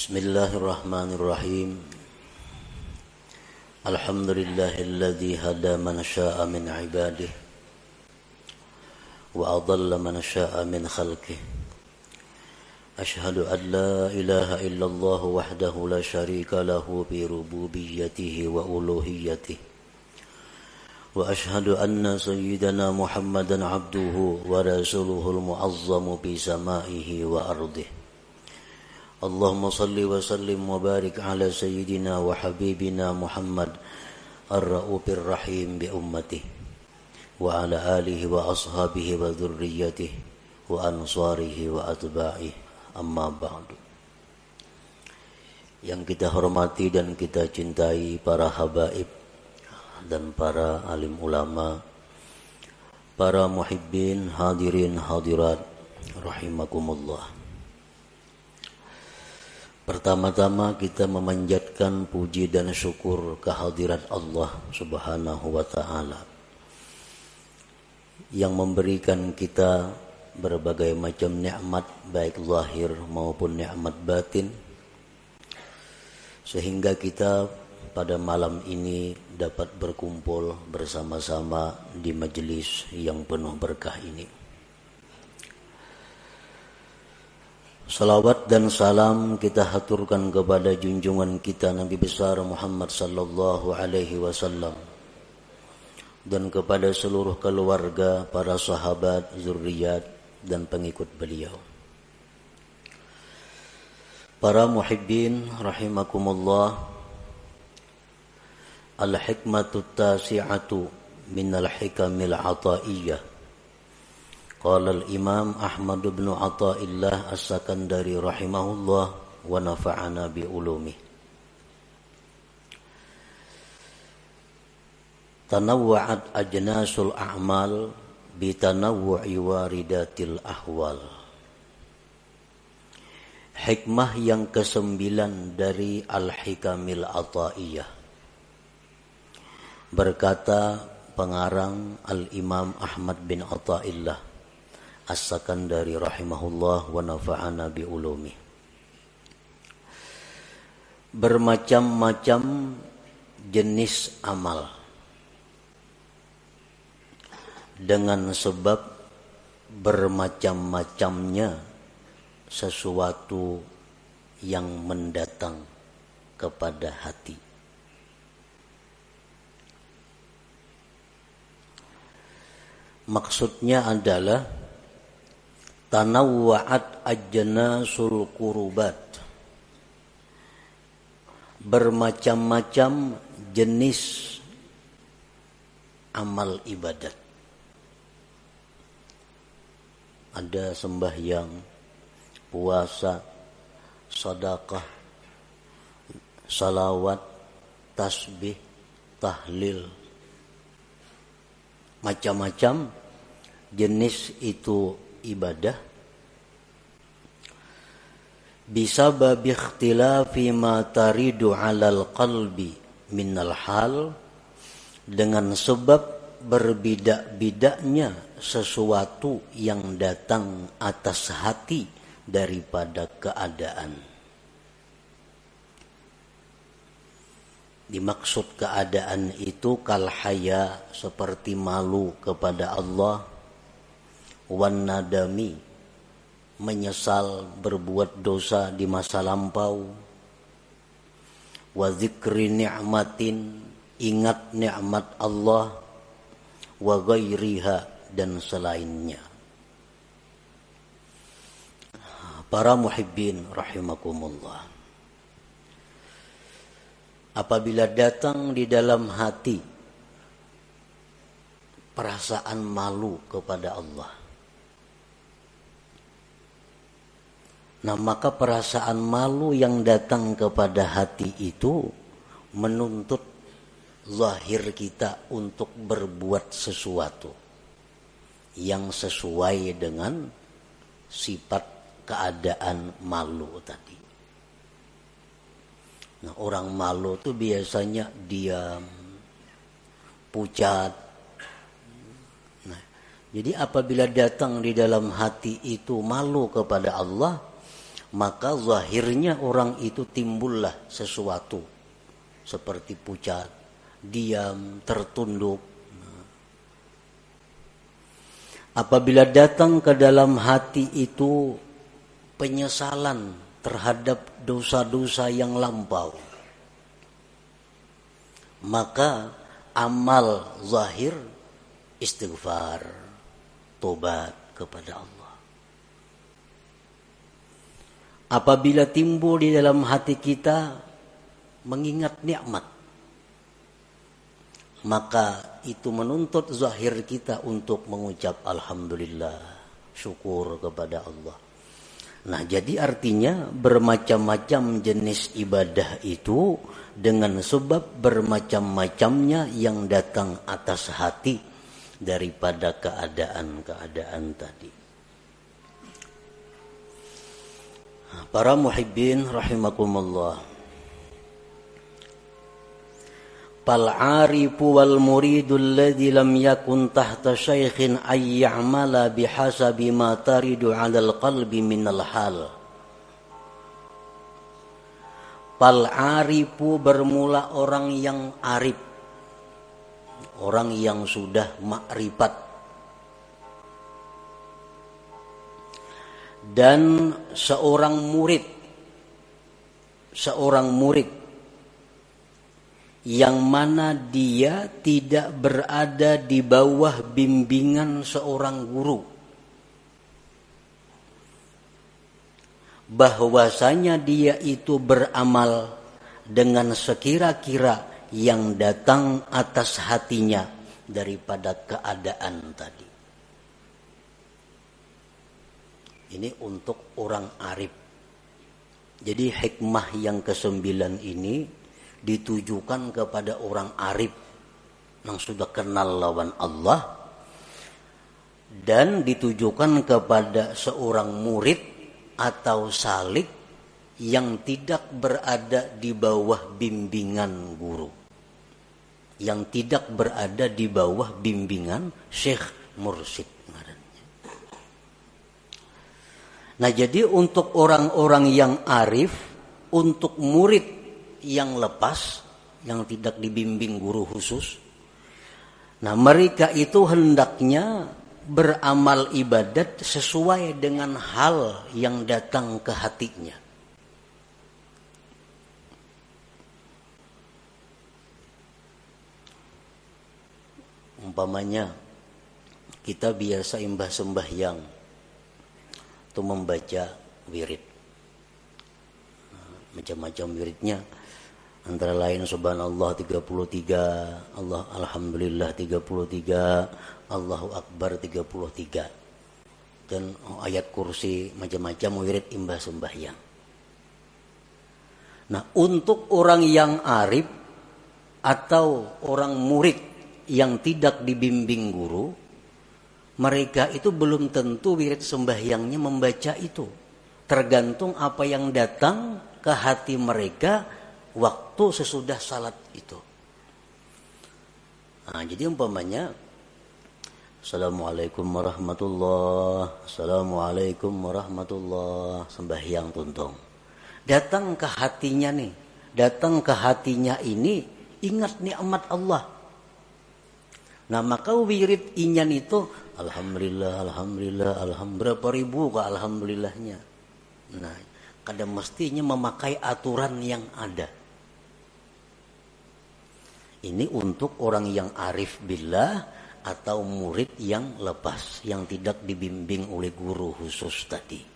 بسم الله الرحمن الرحيم. الحمد لله الذي هدى من شاء من عباده وأضل من شاء من خلقه. أشهد أن لا إله إلا الله وحده لا شريك له بربوبيته وألوهيته. وأشهد أن سيدنا محمدا عبده ورسوله المعظم بسمائه وأرضه. اللهم صل وسلم وبارك على سيدنا وحبيبنا محمد الرؤوف الرحيم بأمته وعلى آله وأصحابه وذريته وأنصاره وأتباعه أما بعد yang kita hormati dan kita cintai para habaib dan para alim ulama para muhibbin hadirin hadirat rahimakumullah Pertama-tama kita memanjatkan puji dan syukur kehadirat Allah Subhanahu wa taala yang memberikan kita berbagai macam nikmat baik lahir maupun nikmat batin sehingga kita pada malam ini dapat berkumpul bersama-sama di majelis yang penuh berkah ini. Salawat dan salam kita haturkan kepada junjungan kita Nabi besar Muhammad sallallahu alaihi wasallam dan kepada seluruh keluarga, para sahabat, zuriat dan pengikut beliau. Para muhibbin rahimakumullah Al-hikmatu tasi'atu min al-hikamil ataiyah Qala al-Imam Ahmad bin Athaillah As-Sakandari rahimahullah wa nafa'ana bi ulumi. Tanawwa'at ajnasul a'mal bi tanawwu'i waridatil ahwal. Hikmah yang kesembilan dari Al-Hikamil Athaiyah. Berkata pengarang Al-Imam Ahmad bin Athaillah As-Sakandari rahimahullah wa nafa'ana bi ulumi. Bermacam-macam jenis amal. Dengan sebab bermacam-macamnya sesuatu yang mendatang kepada hati. Maksudnya adalah tanawwa'at ajnasul kurubat bermacam-macam jenis amal ibadat. Ada sembahyang puasa sedekah salawat tasbih tahlil. Macam-macam jenis itu ibadah bisa babi ikhtilafi ma taridu alal qalbi minal hal dengan sebab berbida-bidaknya sesuatu yang datang atas hati daripada keadaan. Dimaksud keadaan itu kalhaya seperti malu kepada Allah wan nadami menyesal berbuat dosa di masa lampau. Wa ni'matin ingat nikmat Allah wa ghairiha dan selainnya. Para muhibbin rahimakumullah. Apabila datang di dalam hati perasaan malu kepada Allah Nah maka perasaan malu yang datang kepada hati itu menuntut lahir kita untuk berbuat sesuatu yang sesuai dengan sifat keadaan malu tadi. Nah orang malu itu biasanya diam, pucat. Nah, jadi apabila datang di dalam hati itu malu kepada Allah, maka zahirnya orang itu timbullah sesuatu seperti pucat, diam, tertunduk. Apabila datang ke dalam hati itu penyesalan terhadap dosa-dosa yang lampau, maka amal zahir istighfar, tobat kepada Allah. Apabila timbul di dalam hati kita mengingat nikmat maka itu menuntut zahir kita untuk mengucap alhamdulillah syukur kepada Allah. Nah jadi artinya bermacam-macam jenis ibadah itu dengan sebab bermacam-macamnya yang datang atas hati daripada keadaan-keadaan tadi Para muhibbin rahimakumullah. Fal arifu wal muridu alladhi lam yakun tahta syaikhin ay ya'mala bihasabi ma taridu 'ala al-qalbi min al-hal. Fal arifu bermula orang yang arif. Orang yang sudah makrifat dan seorang murid seorang murid yang mana dia tidak berada di bawah bimbingan seorang guru. Bahwasanya dia itu beramal dengan sekira-kira yang datang atas hatinya daripada keadaan tadi Ini untuk orang arif. Jadi hikmah yang kesembilan ini ditujukan kepada orang arif yang sudah kenal lawan Allah dan ditujukan kepada seorang murid atau salik yang tidak berada di bawah bimbingan guru yang tidak berada di bawah bimbingan syekh mursyid Nah jadi untuk orang-orang yang arif, untuk murid yang lepas, yang tidak dibimbing guru khusus, nah mereka itu hendaknya beramal ibadat sesuai dengan hal yang datang ke hatinya. Umpamanya kita biasa imbah sembahyang itu membaca wirid. Macam-macam wiridnya. Antara lain subhanallah 33 Allah alhamdulillah 33 Allahu akbar 33 dan ayat kursi macam-macam wirid imbah sembahyang nah untuk orang yang arif atau orang murid yang tidak dibimbing guru mereka itu belum tentu wirid sembahyangnya membaca itu. Tergantung apa yang datang ke hati mereka waktu sesudah salat itu. Nah, jadi umpamanya Assalamualaikum warahmatullah Assalamualaikum warahmatullah Sembahyang tuntung Datang ke hatinya nih Datang ke hatinya ini Ingat nikmat Allah Nah maka wirid inyan itu Alhamdulillah, Alhamdulillah, Alhamdulillah. Berapa ribu kok Alhamdulillahnya. Nah, kadang mestinya memakai aturan yang ada. Ini untuk orang yang arif billah atau murid yang lepas, yang tidak dibimbing oleh guru khusus tadi.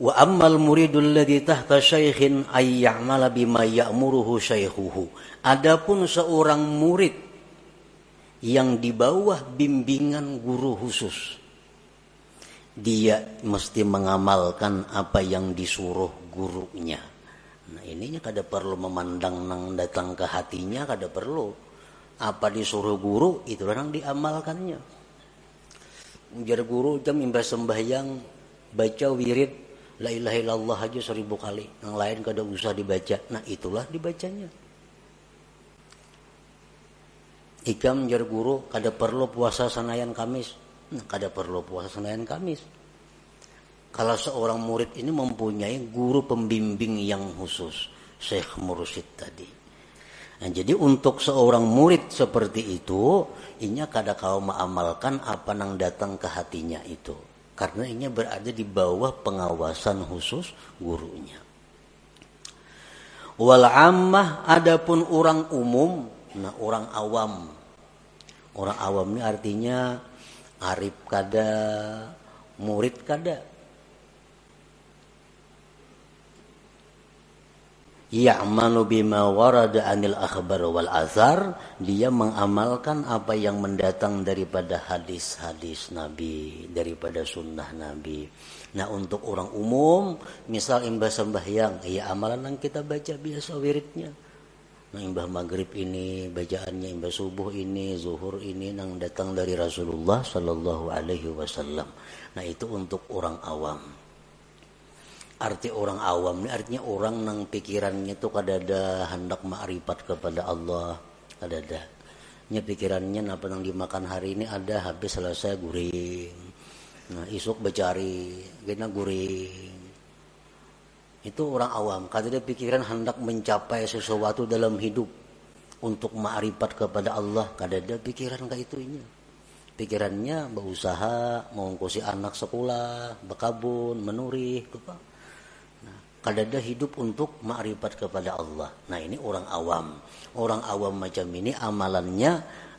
Wa ammal muridul ladzi tahta syaikhin ay ya'mala bima ya'muruhu syaikhuhu. Adapun seorang murid yang di bawah bimbingan guru khusus dia mesti mengamalkan apa yang disuruh gurunya. Nah ininya kada perlu memandang nang datang ke hatinya kada perlu. Apa disuruh guru itu orang diamalkannya. Ujar guru jam imbas sembahyang baca wirid La ilaha illallah aja seribu kali. Yang lain kada usah dibaca. Nah itulah dibacanya. ikam jar guru kada perlu puasa senayan kamis nah, kada perlu puasa senayan kamis kalau seorang murid ini mempunyai guru pembimbing yang khusus Syekh Mursyid tadi nah, jadi untuk seorang murid seperti itu inya kada kau mengamalkan apa yang datang ke hatinya itu karena ini berada di bawah pengawasan khusus gurunya. Wal ammah adapun orang umum nah orang awam. Orang awam ini artinya arif kada murid kada ya'malu bima warada anil akhbar wal azhar. Dia mengamalkan apa yang mendatang daripada hadis-hadis Nabi daripada sunnah Nabi. Nah untuk orang umum misal imbah sembahyang ya amalan yang kita baca biasa wiridnya. Nah imbah maghrib ini bacaannya imbah subuh ini zuhur ini yang datang dari Rasulullah Shallallahu Alaihi Wasallam. Nah itu untuk orang awam arti orang awam ini artinya orang nang pikirannya tuh kada ada hendak ma'rifat kepada Allah kada ada nya pikirannya apa yang dimakan hari ini ada habis selesai guring. Nah isuk becari gina guring. Itu orang awam kada ada pikiran hendak mencapai sesuatu dalam hidup untuk ma'rifat kepada Allah kada ada pikiran kayak itunya pikirannya berusaha mengungkusi anak sekolah bekabun menurih apa kadada hidup untuk makrifat kepada Allah. Nah ini orang awam. Orang awam macam ini amalannya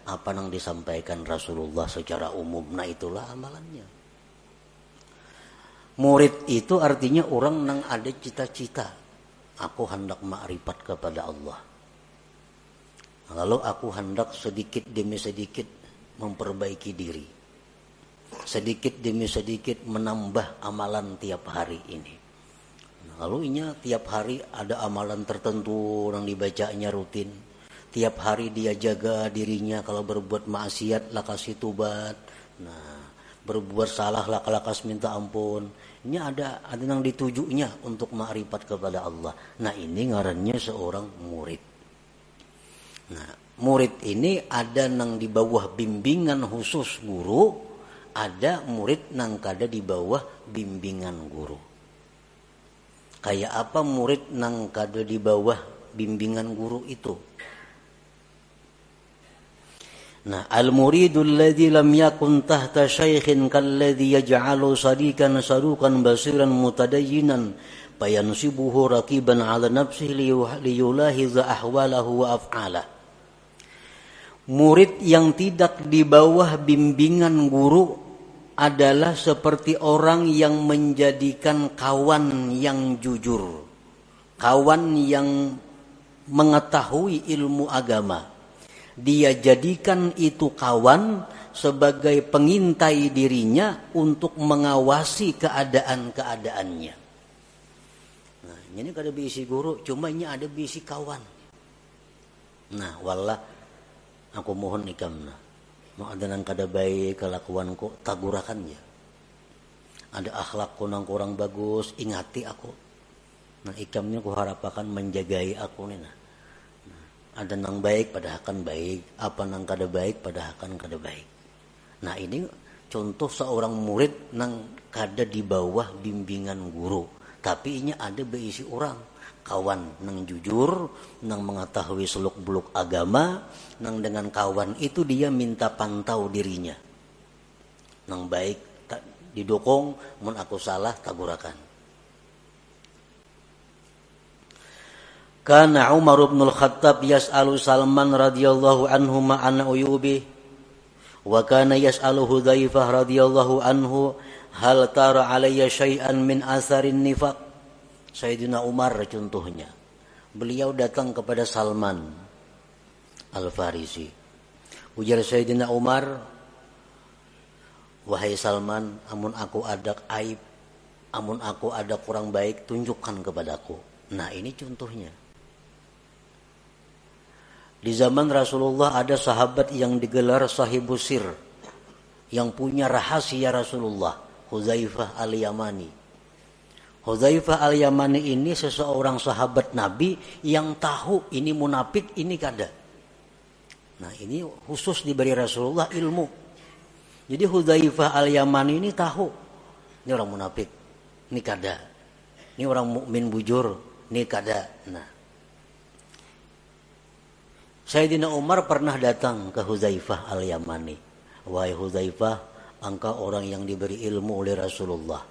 apa yang disampaikan Rasulullah secara umum. Nah itulah amalannya. Murid itu artinya orang yang ada cita-cita. Aku hendak makrifat kepada Allah. Lalu aku hendak sedikit demi sedikit memperbaiki diri. Sedikit demi sedikit menambah amalan tiap hari ini Lalu inya tiap hari ada amalan tertentu yang dibacanya rutin. Tiap hari dia jaga dirinya kalau berbuat maksiat lah kasih tubat. Nah, berbuat salah lah lakas minta ampun. Ini ada ada yang ditujunya untuk makrifat kepada Allah. Nah, ini ngarannya seorang murid. Nah, murid ini ada yang di bawah bimbingan khusus guru, ada murid yang kada di bawah bimbingan guru kayak apa murid nang kado di bawah bimbingan guru itu Nah, al-muridul ladzi lam yakun tahta syaikhin kalladzi yaj'alu sadikan sadukan basiran mutadayyinan fayansibuhu raqiban 'ala nafsihi liyulahiza ahwalahu wa af'alah. Murid yang tidak di bawah bimbingan guru adalah seperti orang yang menjadikan kawan yang jujur, kawan yang mengetahui ilmu agama. Dia jadikan itu kawan sebagai pengintai dirinya untuk mengawasi keadaan-keadaannya. Nah, ini kada bisi guru, cuma ini ada bisi kawan. Nah, wallah aku mohon ikam mau ada nang kada baik kelakuan kelakuanku tagurakannya. Ada akhlakku nang kurang bagus ingati aku. Nah ikamnya ku harapakan menjagai aku nih nah. ada nang baik pada akan baik. Apa nang kada baik pada akan kada baik. Nah ini contoh seorang murid nang kada di bawah bimbingan guru tapi ini ada berisi orang kawan nang jujur, nang mengetahui seluk beluk agama, nang dengan kawan itu dia minta pantau dirinya. Nang baik didukung, mun aku salah tagurakan. Kana Umar bin Al-Khattab yas'alu Salman radhiyallahu anhu ma'an uyubi wa kana yas'alu Hudzaifah radhiyallahu anhu hal tara alayya syai'an min asarin nifaq Sayyidina Umar contohnya. Beliau datang kepada Salman Al-Farisi. Ujar Sayyidina Umar, Wahai Salman, amun aku ada aib, amun aku ada kurang baik, tunjukkan kepadaku. Nah ini contohnya. Di zaman Rasulullah ada sahabat yang digelar sahibusir. Yang punya rahasia Rasulullah. Huzaifah al-Yamani. Hudzaifah al-Yamani ini seseorang sahabat Nabi yang tahu ini munafik, ini kada. Nah ini khusus diberi Rasulullah ilmu. Jadi Hudzaifah al-Yamani ini tahu. Ini orang munafik. Ini kada. Ini orang mukmin bujur. Ini kada. Nah. Sayyidina Umar pernah datang ke Hudzaifah al-Yamani. Wahai Hudzaifah, engkau orang yang diberi ilmu oleh Rasulullah.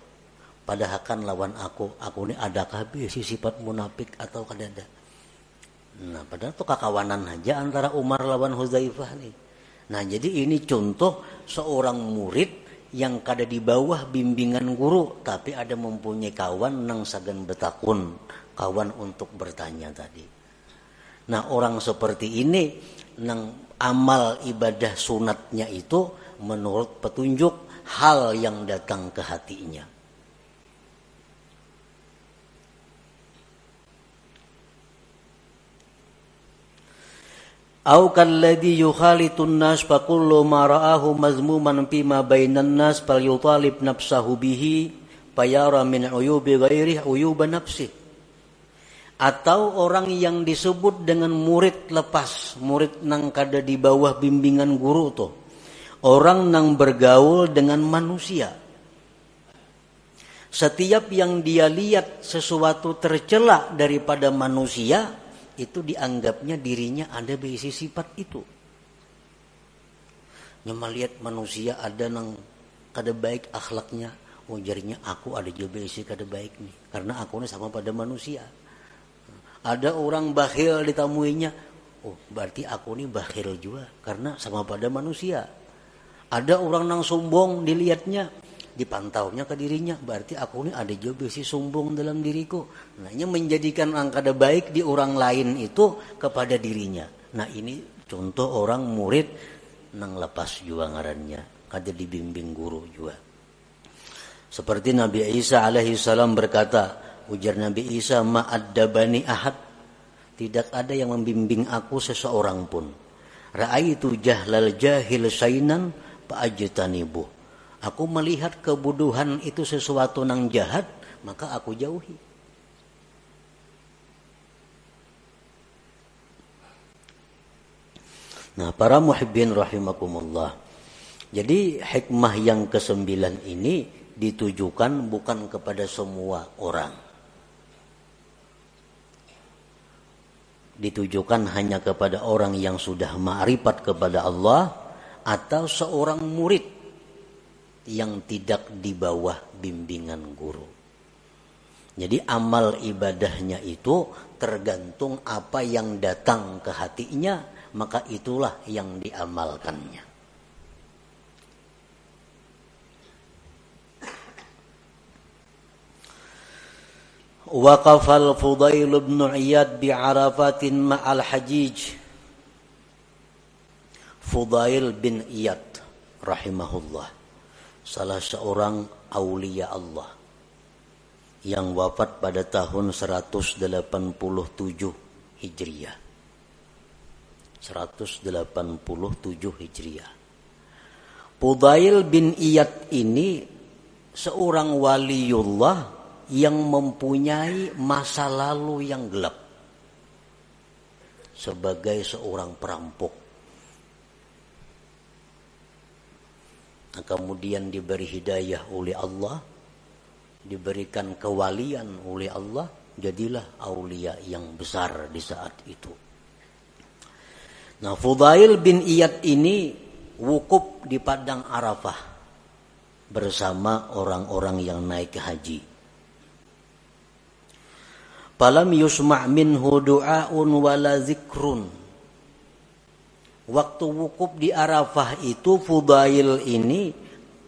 Padahal kan lawan aku, aku ini adakah si sifat munafik atau kada ada? Nah, padahal itu kakawanan aja antara Umar lawan Huzaifah nih. Nah, jadi ini contoh seorang murid yang kada di bawah bimbingan guru, tapi ada mempunyai kawan nang sagan betakun, kawan untuk bertanya tadi. Nah, orang seperti ini nang amal ibadah sunatnya itu menurut petunjuk hal yang datang ke hatinya. Au kalladhi yukhalitun nas fa kullu ma ra'ahu mazmuman fi ma bainan nas fal yutalib nafsahu bihi fayara min uyubi ghairi uyuba nafsi. Atau orang yang disebut dengan murid lepas, murid nang kada di bawah bimbingan guru tuh. Orang nang bergaul dengan manusia. Setiap yang dia lihat sesuatu tercela daripada manusia, itu dianggapnya dirinya ada berisi sifat itu. Nyama lihat manusia ada nang kada baik akhlaknya, oh aku ada juga berisi kada baik nih, karena aku ini sama pada manusia. Ada orang bakhil ditamuinya, oh berarti aku ini bakhil juga, karena sama pada manusia. Ada orang nang sombong dilihatnya, dipantaunya ke dirinya berarti aku ini ada juga si sombong dalam diriku. Nah ini menjadikan angka baik di orang lain itu kepada dirinya. Nah ini contoh orang murid nang lepas juga ngarannya kada dibimbing guru juga. Seperti Nabi Isa alaihi salam berkata ujar Nabi Isa ma'addabani ahad. Tidak ada yang membimbing aku seseorang pun. Ra'aitu jahlal jahil sainan Aku melihat kebuduhan itu sesuatu yang jahat, maka aku jauhi. Nah, para muhibbin rahimakumullah. Jadi hikmah yang kesembilan ini ditujukan bukan kepada semua orang. Ditujukan hanya kepada orang yang sudah ma'rifat kepada Allah atau seorang murid yang tidak di bawah bimbingan guru. Jadi amal ibadahnya itu tergantung apa yang datang ke hatinya, maka itulah yang diamalkannya. Waqafal Fudail bin Iyad bi'arafatin ma'al hajij. Fudail bin Iyad rahimahullah salah seorang aulia Allah yang wafat pada tahun 187 Hijriah. 187 Hijriah. Pudail bin Iyad ini seorang waliullah yang mempunyai masa lalu yang gelap sebagai seorang perampok Nah, kemudian diberi hidayah oleh Allah, diberikan kewalian oleh Allah, jadilah aulia yang besar di saat itu. Nah, Fudail bin Iyad ini wukuf di padang Arafah bersama orang-orang yang naik haji. Falam yusma' minhu du'aun wala zikrun waktu wukuf di Arafah itu Fudail ini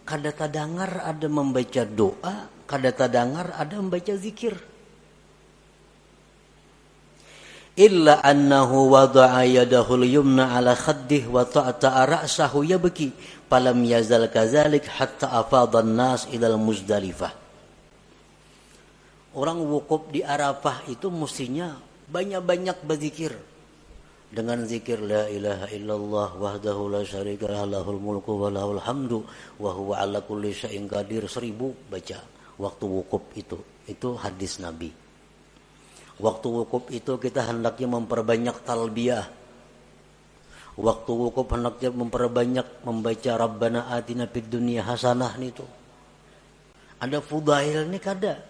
kada tadangar ada membaca doa, kada tadangar ada membaca zikir. Illa annahu wada'a yadahu yumna ala khaddih wa ta'ata ra'sahu yabki falam yazal kazalik hatta afadha nas ila muzdalifah. Orang wukuf di Arafah itu mestinya banyak-banyak berzikir dengan zikir la ilaha illallah wahdahu la syarika lahul mulku wa lahul hamdu wa huwa ala kulli syai'in qadir seribu baca waktu wukuf itu itu hadis nabi waktu wukuf itu kita hendaknya memperbanyak talbiyah Waktu wukuf hendaknya memperbanyak membaca Rabbana atina fid dunia hasanah itu. Ada fudail nih kada.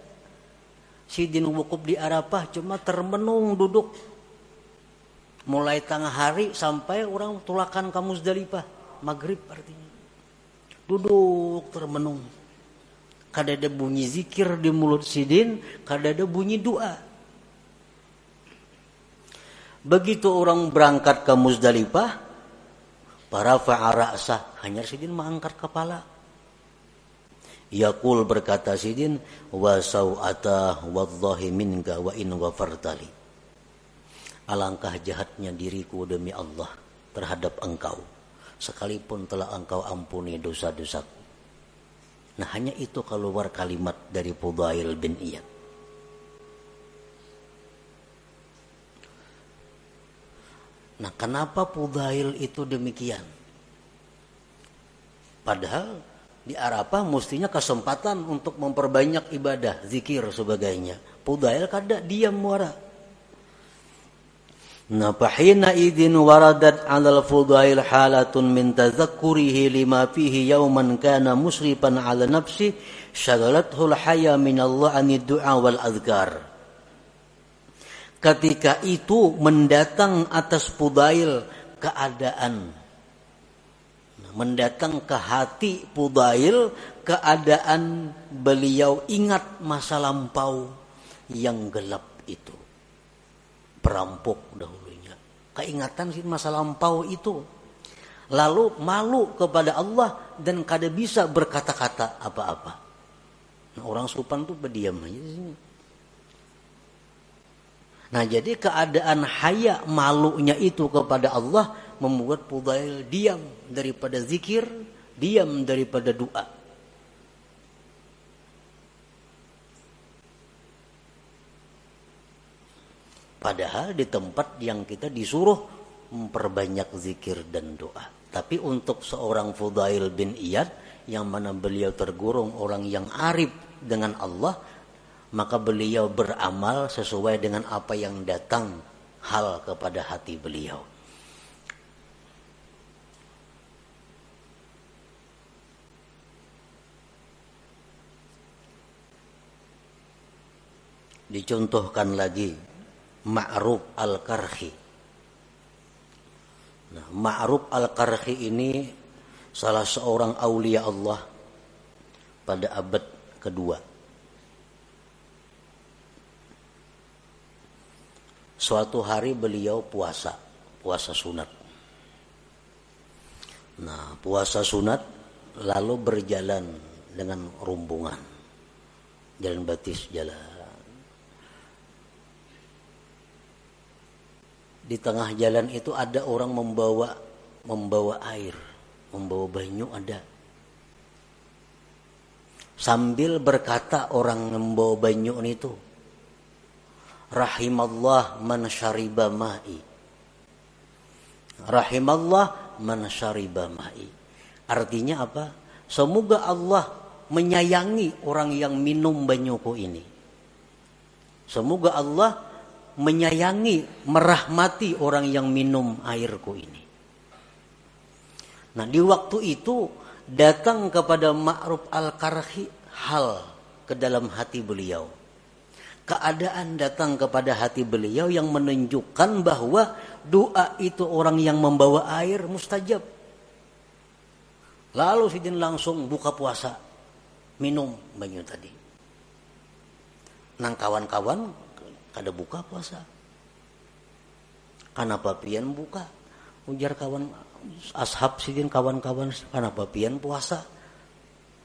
Sidin wukuf di Arafah cuma termenung duduk. Mulai tengah hari sampai orang tulakan ke Muzdalifah. Maghrib artinya. Duduk termenung. Kada ada bunyi zikir di mulut sidin, kada ada bunyi doa. Begitu orang berangkat ke Muzdalifah, para fa'ara'sah, hanya sidin mengangkat kepala. Yakul berkata sidin, wa saw'ata wallahi minka wa in. Alangkah jahatnya diriku demi Allah terhadap engkau. Sekalipun telah engkau ampuni dosa-dosaku. Nah hanya itu keluar kalimat dari Fudail bin Iyad. Nah kenapa Fudail itu demikian? Padahal di Arafah mestinya kesempatan untuk memperbanyak ibadah, zikir sebagainya. Pudail kada diam muara. Nah, fahina idin waradat al fudail halatun min tazakkurihi lima fihi yawman kana musrifan ala nafsi syagalathu haya min Allah ani du'a wal azkar. Ketika itu mendatang atas Pudail keadaan mendatang ke hati Pudail keadaan beliau ingat masa lampau yang gelap itu. Perampok dahulunya. Keingatan sih masa lampau itu. Lalu malu kepada Allah dan kada bisa berkata-kata apa-apa. Nah, orang supan tuh berdiam aja sini. Nah jadi keadaan haya malunya itu kepada Allah membuat Fudail diam daripada zikir, diam daripada doa. Padahal di tempat yang kita disuruh memperbanyak zikir dan doa. Tapi untuk seorang Fudail bin Iyad yang mana beliau tergurung orang yang arif dengan Allah, maka beliau beramal sesuai dengan apa yang datang hal kepada hati beliau. dicontohkan lagi Ma'ruf Al-Karhi. Nah, Ma'ruf Al-Karhi ini salah seorang aulia Allah pada abad kedua. Suatu hari beliau puasa, puasa sunat. Nah, puasa sunat lalu berjalan dengan rumbungan. Jalan batis jalan di tengah jalan itu ada orang membawa membawa air, membawa banyu ada. Sambil berkata orang membawa banyu itu, Rahimallah man syariba ma'i. Rahimallah man syariba ma'i. Artinya apa? Semoga Allah menyayangi orang yang minum banyuku ini. Semoga Allah menyayangi, merahmati orang yang minum airku ini. Nah, di waktu itu datang kepada Ma'ruf Al-Karhi hal ke dalam hati beliau. Keadaan datang kepada hati beliau yang menunjukkan bahwa doa itu orang yang membawa air mustajab. Lalu Sidin langsung buka puasa, minum banyu tadi. Nang kawan-kawan kada buka puasa. Kenapa pian buka? Ujar kawan ashab sidin kawan-kawan kenapa pian puasa?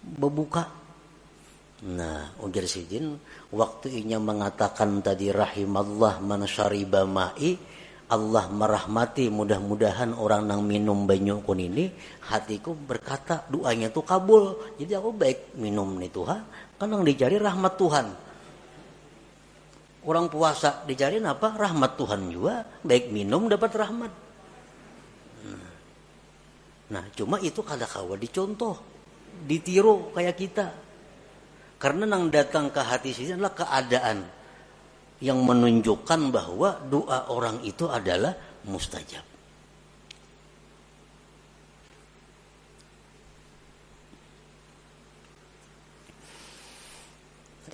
Berbuka nah ujar sidin waktu inya mengatakan tadi rahimallah man syariba ma'i Allah merahmati mudah-mudahan orang nang minum banyu kun ini hatiku berkata doanya tuh kabul. Jadi aku baik minum nih Tuhan yang dicari rahmat Tuhan Orang puasa dicari apa? Rahmat Tuhan juga. Baik minum dapat rahmat. Nah, cuma itu kada kawa dicontoh, ditiru kayak kita. Karena nang datang ke hati sini adalah keadaan yang menunjukkan bahwa doa orang itu adalah mustajab.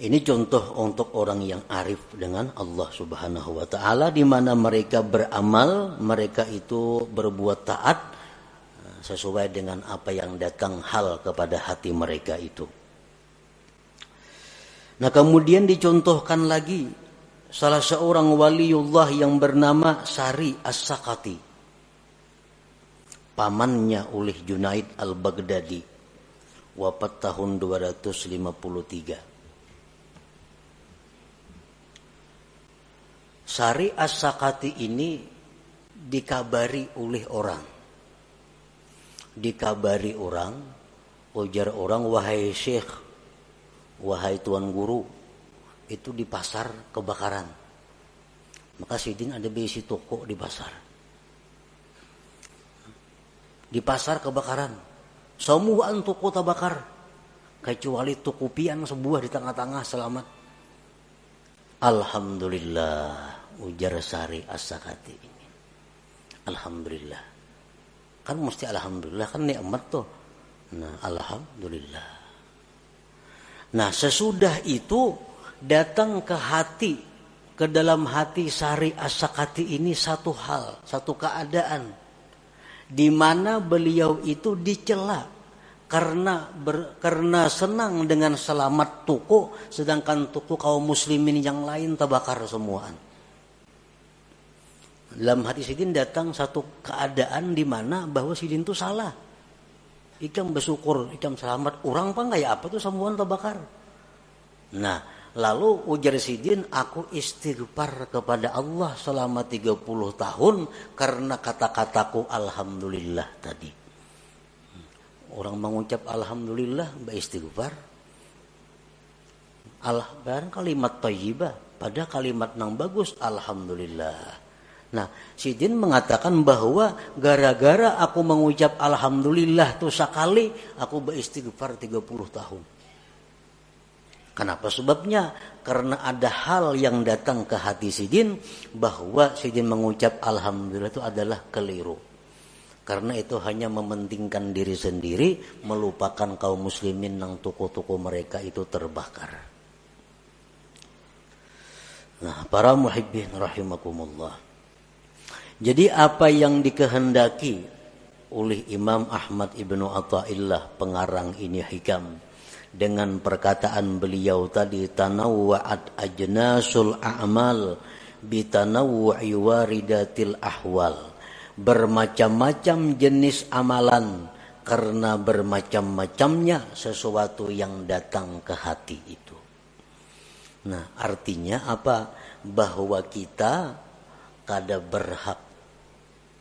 Ini contoh untuk orang yang arif dengan Allah Subhanahu wa taala di mana mereka beramal, mereka itu berbuat taat eh, sesuai dengan apa yang datang hal kepada hati mereka itu. Nah, kemudian dicontohkan lagi salah seorang waliullah yang bernama Sari As-Sakati. Pamannya oleh Junaid Al-Baghdadi. Wafat tahun 253. Sari As-Sakati ini dikabari oleh orang. Dikabari orang, ujar orang, wahai syekh, wahai tuan guru, itu di pasar kebakaran. Maka Sidin ada besi toko di pasar. Di pasar kebakaran. Semua toko terbakar. Kecuali toko pian sebuah di tengah-tengah selamat. Alhamdulillah ujar Sari As-Sakati ini. Alhamdulillah. Kan mesti alhamdulillah kan nikmat tuh. Nah, alhamdulillah. Nah, sesudah itu datang ke hati ke dalam hati Sari As-Sakati ini satu hal, satu keadaan di mana beliau itu dicela karena ber, karena senang dengan selamat tuku sedangkan tuku kaum muslimin yang lain terbakar semuaan. Dalam hati Sidin datang satu keadaan di mana bahwa Sidin itu salah. Ikam bersyukur, ikam selamat. Orang apa kayak apa tuh semua terbakar. Nah, lalu ujar Sidin, aku istighfar kepada Allah selama 30 tahun karena kata-kataku Alhamdulillah tadi. Orang mengucap Alhamdulillah, istighfar. Allah kalimat tayyibah. Pada kalimat yang bagus, Alhamdulillah. Nah, Sidin mengatakan bahwa gara-gara aku mengucap Alhamdulillah tuh sekali, aku beristighfar 30 tahun. Kenapa sebabnya? Karena ada hal yang datang ke hati Sidin bahwa Sidin mengucap Alhamdulillah itu adalah keliru. Karena itu hanya mementingkan diri sendiri, melupakan kaum muslimin yang toko-toko mereka itu terbakar. Nah, para muhibbin rahimakumullah. Jadi apa yang dikehendaki oleh Imam Ahmad Ibnu Atta'illah pengarang ini hikam dengan perkataan beliau tadi tanawwa'at ajnasul a'mal bitanawwu'i waridatil ahwal bermacam-macam jenis amalan karena bermacam-macamnya sesuatu yang datang ke hati itu. Nah, artinya apa? Bahwa kita kada berhak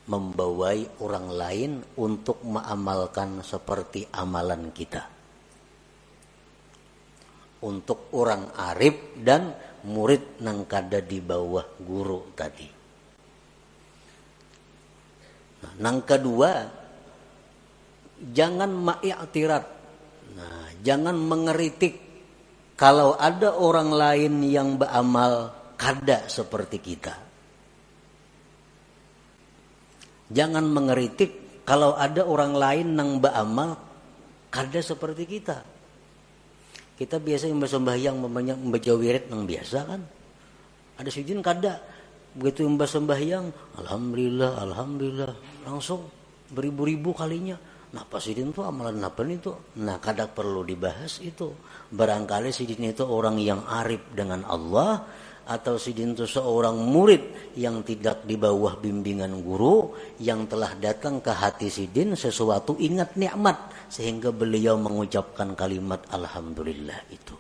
membawai orang lain untuk mengamalkan seperti amalan kita. Untuk orang arif dan murid nang kada di bawah guru tadi. Nah, nang kedua, jangan ma'iktirat. Nah, jangan mengeritik kalau ada orang lain yang beramal kada seperti kita. Jangan mengeritik kalau ada orang lain nang beramal kada seperti kita. Kita biasa yang bersembahyang membaca wirid nang biasa kan. Ada sujud kada. Begitu yang bersembahyang, alhamdulillah, alhamdulillah, langsung beribu-ribu kalinya. Nah pasidin itu amalan apa itu? Nah kadang perlu dibahas itu. Barangkali sidin itu orang yang arif dengan Allah atau sidin itu seorang murid yang tidak di bawah bimbingan guru yang telah datang ke hati sidin sesuatu ingat nikmat sehingga beliau mengucapkan kalimat alhamdulillah itu.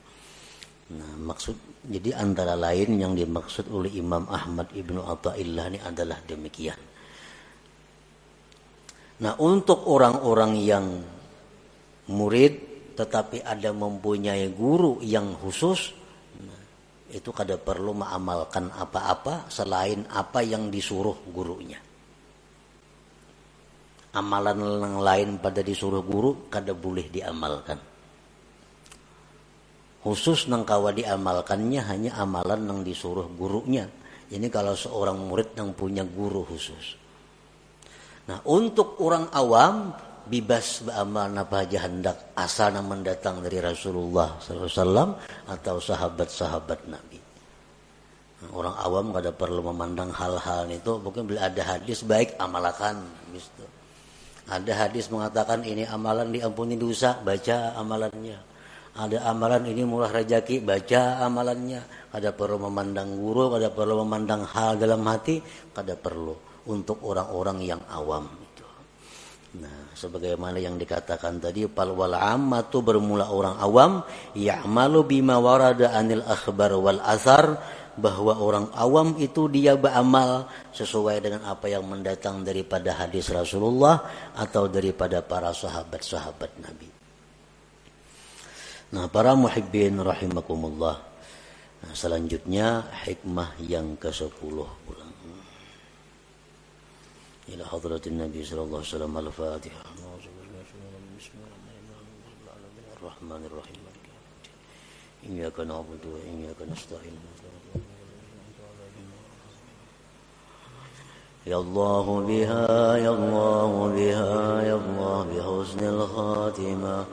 Nah, maksud jadi antara lain yang dimaksud oleh Imam Ahmad Ibnu Athaillah ini adalah demikian. Nah, untuk orang-orang yang murid tetapi ada mempunyai guru yang khusus itu kada perlu mengamalkan apa-apa selain apa yang disuruh gurunya. Amalan yang lain pada disuruh guru kada boleh diamalkan. Khusus nang kawa diamalkannya hanya amalan yang disuruh gurunya. Ini kalau seorang murid yang punya guru khusus. Nah untuk orang awam bebas beramal napa aja hendak asal mendatang dari Rasulullah SAW atau sahabat-sahabat Nabi. Orang awam kada perlu memandang hal-hal itu, mungkin bila ada hadis baik amalkan, gitu. Ada hadis mengatakan ini amalan diampuni dosa, baca amalannya. Ada amalan ini murah rezeki, baca amalannya. Ada perlu memandang guru, ada perlu memandang hal dalam hati, kada perlu untuk orang-orang yang awam. Nah, sebagaimana yang dikatakan tadi, pal wal ammatu bermula orang awam, ya'malu bima warada anil akhbar wal asar bahwa orang awam itu dia beramal sesuai dengan apa yang mendatang daripada hadis Rasulullah atau daripada para sahabat-sahabat Nabi. Nah, para muhibbin rahimakumullah. Nah, selanjutnya hikmah yang ke-10 إلى حضرة النبي صلى الله عليه وسلم الفاتحة. الرحمن الرحيم. إياك نعبد وإياك نستعين. يا الله بها يا الله بها يا الله بحسن الخاتمة.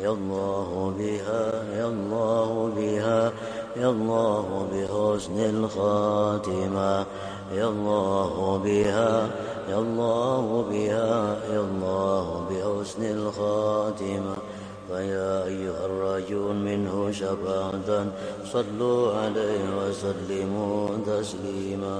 يا الله بها يا الله بها يا الله بحسن الخاتمة. يا الله بها يا الله بها يا الله بحسن الخاتمة. فيا أيها الراجون منه شفاعة صلوا عليه وسلموا تسليما.